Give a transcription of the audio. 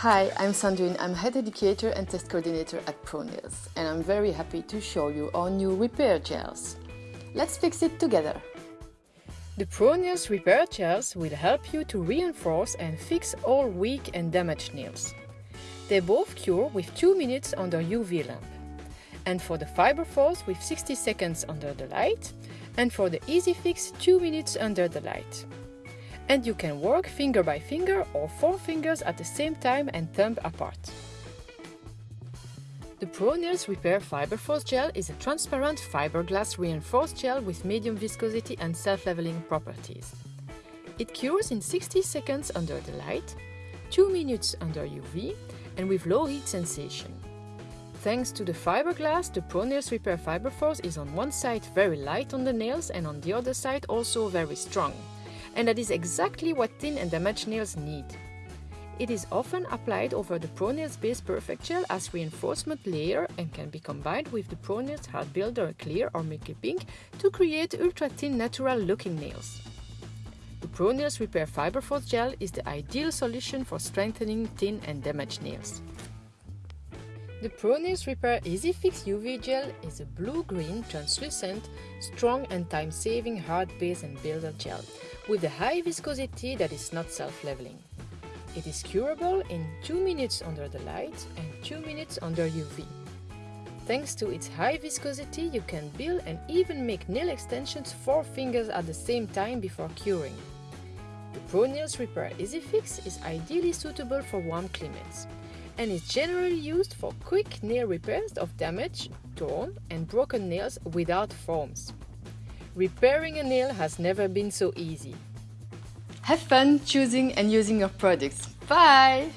Hi, I'm Sandrine. I'm Head Educator and Test Coordinator at ProNails and I'm very happy to show you our new repair gels. Let's fix it together! The ProNails repair gels will help you to reinforce and fix all weak and damaged nails. They both cure with 2 minutes under UV lamp. And for the fiber force with 60 seconds under the light and for the easy fix 2 minutes under the light and you can work finger by finger or four fingers at the same time and thumb apart. The ProNails Repair Fiberforce Gel is a transparent fiberglass reinforced gel with medium viscosity and self-leveling properties. It cures in 60 seconds under the light, 2 minutes under UV and with low heat sensation. Thanks to the fiberglass, the ProNails Repair Fiberforce is on one side very light on the nails and on the other side also very strong and that is exactly what thin and damaged nails need. It is often applied over the ProNails Base Perfect Gel as reinforcement layer and can be combined with the ProNails Hard Builder Clear or Milky Pink to create ultra-thin natural looking nails. The ProNails Repair Fiber Force Gel is the ideal solution for strengthening thin and damaged nails. The ProNails Repair Easy Fix UV Gel is a blue-green, translucent, strong and time-saving hard base and builder gel with a high viscosity that is not self-leveling. It is curable in 2 minutes under the light and 2 minutes under UV. Thanks to its high viscosity, you can build and even make nail extensions 4 fingers at the same time before curing. The Pro ProNails Repair Easy Fix is ideally suitable for warm climates and is generally used for quick nail repairs of damaged, torn and broken nails without foams. Repairing a nail has never been so easy. Have fun choosing and using your products. Bye!